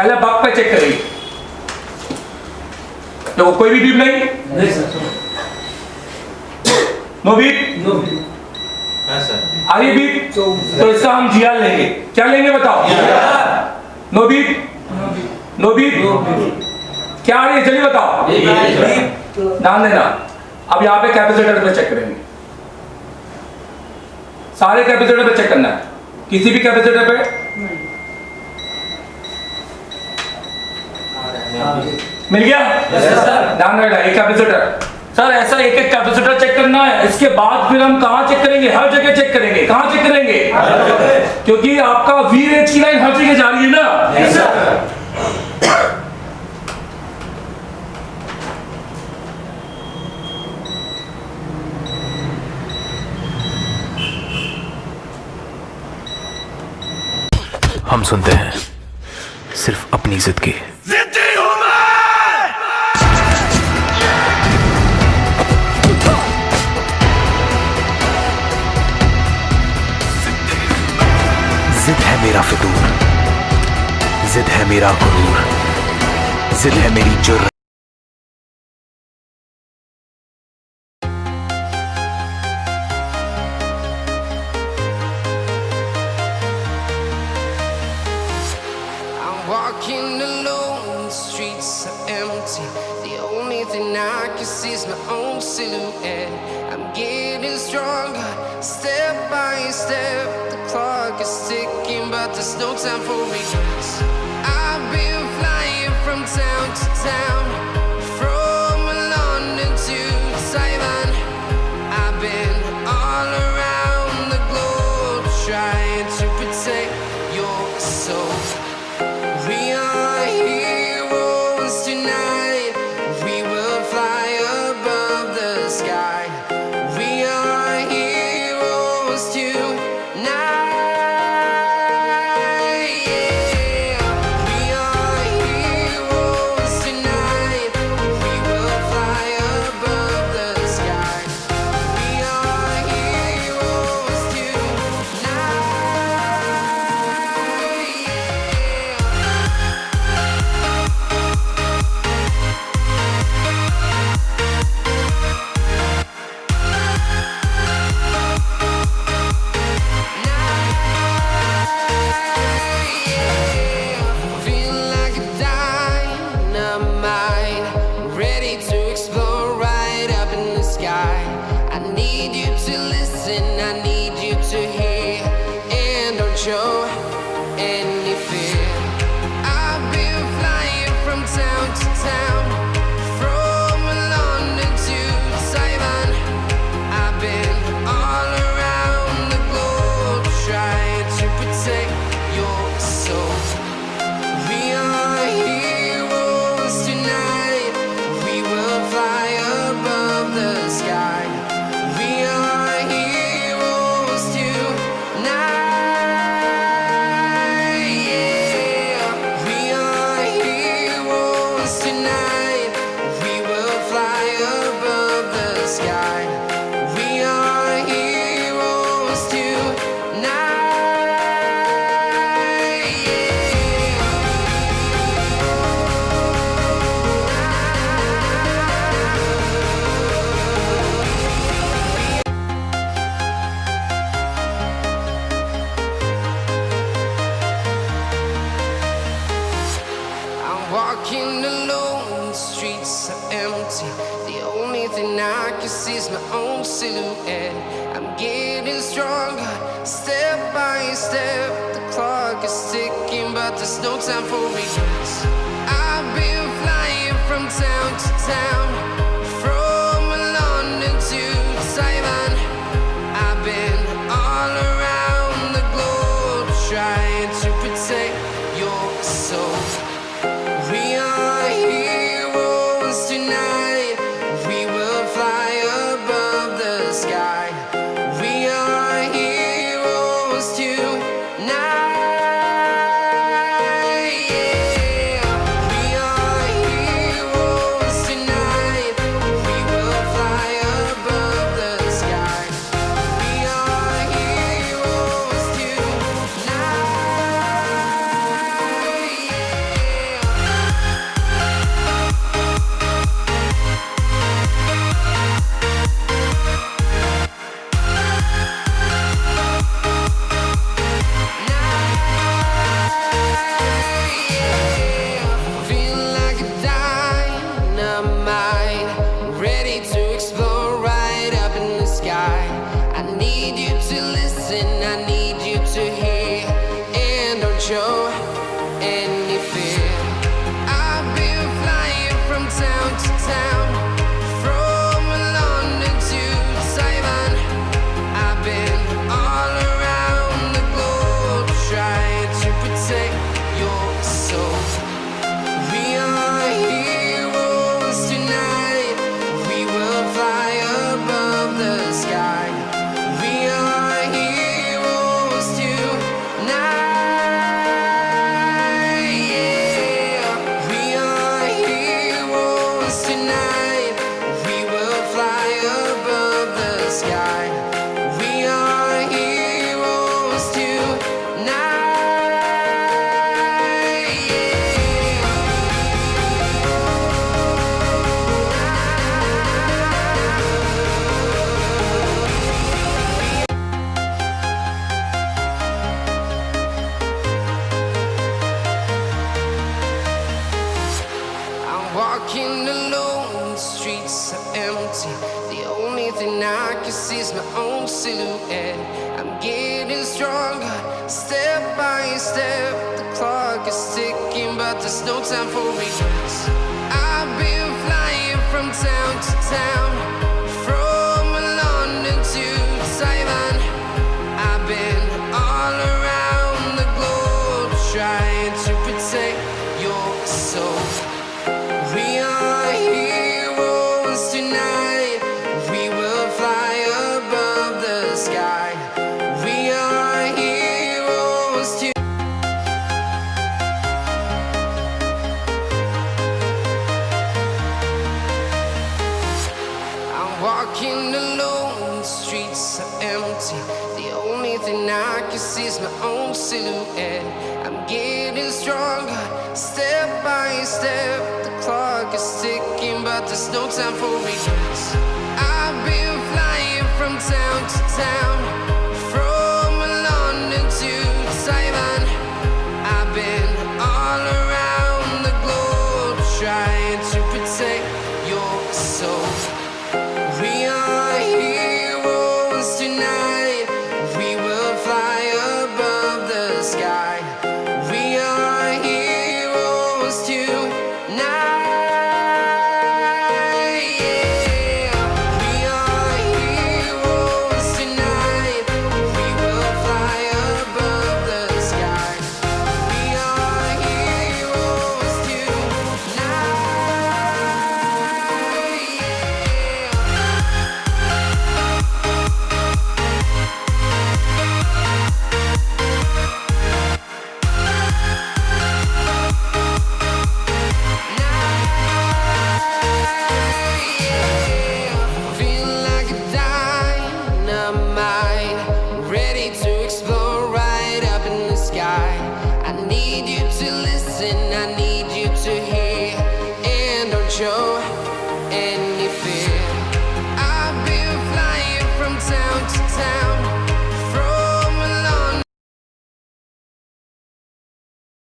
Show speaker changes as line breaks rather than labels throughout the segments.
पहले बग पे चेक करेंगे देखो कोई भी बीप नहीं?
नहीं sir
no beep?
No
beep. Are ये बीप? तो इसका हम जीआर लेंगे। क्या लेंगे बताओ? No beep? No beep. क्या आ रही है? जल्दी बताओ। ध्यान देना। अब यहाँ पे कैपेसिटर पे चेक करेंगे। सारे कैपेसिटर पे चेक करना है। किसी भी कैपेसिटर पे? मिल गया? ध्यान रखना एक कैपेसिटर सर ऐसा एक एक कैपेसिटर चेक करना है। इसके बाद फिर हम कहाँ चेक करेंगे? हर जगह चेक करेंगे। कहाँ चेक करेंगे? क्योंकि आपका वी रेंज की लाइन हर जगह जा रही है ना?
हम सुनते हैं सिर्फ़ अपनी जिद की। जिद है मेरा फितूर जिद है मेरा गुरूर जिद है मेरी जुर्र
I'm walking alone, the streets are empty. The only thing I can see is my own silhouette. I'm getting stronger, step by step. no time for regrets. I've been flying from town to town, getting stronger, step by step. The clock is ticking, but there's no time for regrets. I've been flying from town to town, empty. The only thing I can see is my own silhouette. I'm getting stronger, step by step. The clock is ticking, but there's no time for regrets. I've been flying from town to town, thing I see is my own silhouette. I'm getting stronger, step by step. The clock is ticking, but there's no time for regrets.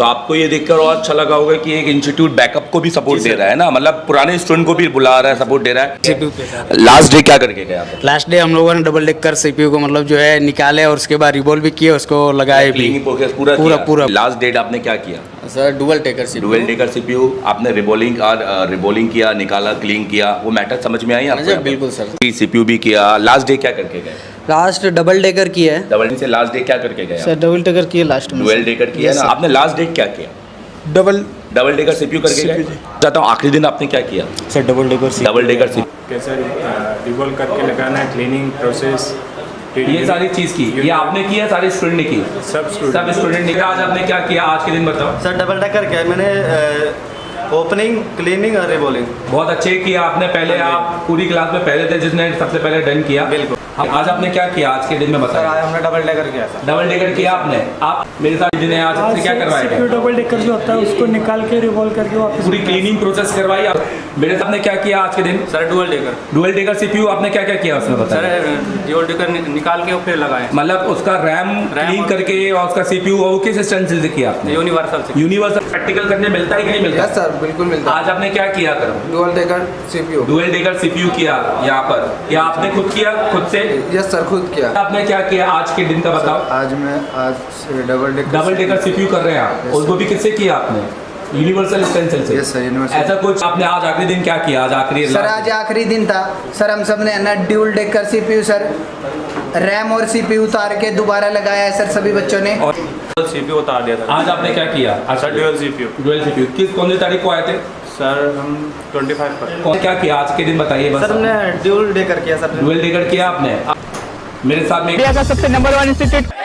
तो आपको ये देखकर और अच्छा लगा होगा कि एक इंस्टीट्यूट बैकअप को भी सपोर्ट दे रहा है ना? मतलब पुराने स्टूडेंट को भी बुला रहा है सपोर्ट दे रहा है। लास्ट डे क्या करके गए आप?
लास्ट डे हम लोगों ने डबल डेकर सीपीयू को मतलब जो है निकाले और उसके बाद रिबोल भी किए उसको लगाए भी।
पूरा
पूरा पूरा।
लास्ट डेट आपने क्या किया?
सर डुअल टेकर सी
डुअल डेकर सीपीयू आपने रिबोलिंग और रिबोलिंग किया निकाला क्लीन किया वो मैटर समझ में आई आपको?
बिल्कुल सर।
सीपीयू भी किया। लास्ट डे क्या करके गए?
लास्ट डबल डेकर की है।
डबल से लास्ट डे क्या करके गए
सर डबल डेकर की है लास्ट में।
डुअल डेकर किया ना? आपने लास्ट डेट क्या किया?
डबल
डबल डेकर सीपीयू करके गए? चाहता हूँ आखिरी दिन आपने क्या किया?
Sir double decker
double decker CPU
कैसे रिवॉल्व करके लगाना है क्लीनिंग प्रोसेस
ये सारी चीज़ की। ये आपने किया सारे स्टूडेंट ने की?
सब स्टूडेंट
सब स्टूडेंट ने किया आज आपने क्या किया? आज के दिन बताओ।
सर डबल डेकर क्या मैंने ओपनिंग क्लीनिंग और रिबोलिंग
बहुत अच्छे किया आपने। पहले आप पूरी क्लास में पहले थे जिसने सबसे पहले डन किया।
बिल्कुल।
अब आज आपने क्या किया? आज के दिन में बताया
हमने डबल डेकर किया सर
डबल डेकर किया आपने? आप मेरे साथ जिन्हें आज आपसे क्या करवाया गया?
डबल डेकर जो होता है उसको निकाल के रिवॉल्व करके वापस
पूरी क्लीनिंग प्रोसेस करवाई आप। मेरे साथ ने क्या किया आज के दिन?
Sir dual decker
dual decker CPU आपने क्या क्या किया उसमें बताया सर
डुअल डेकर निकाल के फिर लगाए।
मतलब उसका रैम क्लीन करके और उसका सीपीयू वो किस स्टेंसिल से किया आपने?
यूनिवर्सल से।
यूनिवर्सल प्रैक्टिकल करने मिलता है कि नहीं मिलता?
सर बिल्कुल मिलता
आज आपने क्या किया करो?
Dual decker CPU
dual decker CPU किया यहाँ पर। या आपने खुद किया? खुद से
यस सर खुद किया।
आपने क्या किया आज के दिन का बताओ।
आज मैं आज double decker
double decker CPU कर रहे हैं आप। उसको भी किससे किया आपने? यूनिवर्सल स्टेंसिल से।
Yes, sir, universal.
ऐसा कुछ आपने आज आखिरी दिन क्या किया? आज आखिरी
सर आज आखिरी दिन था। सर हम सबने ना dual decker CPU sir. RAM और सीपीयू उतार के दोबारा लगाया है सर सभी बच्चों ने।
और
सीपीयू उतार दिया था।
आज आपने क्या किया?
Sir dual CPU
dual CPU किस कौन सी तारीख को आए थे?
सर हम 25 पर।
कौन क्या किया? आज के दिन बताइए बस।
सर हमने ड्यूल डे कर किया सर।
ड्यूल डे कर किया आपने? मेरे साथ में
इंडिया का सबसे नंबर वन इंस्टीट्यूट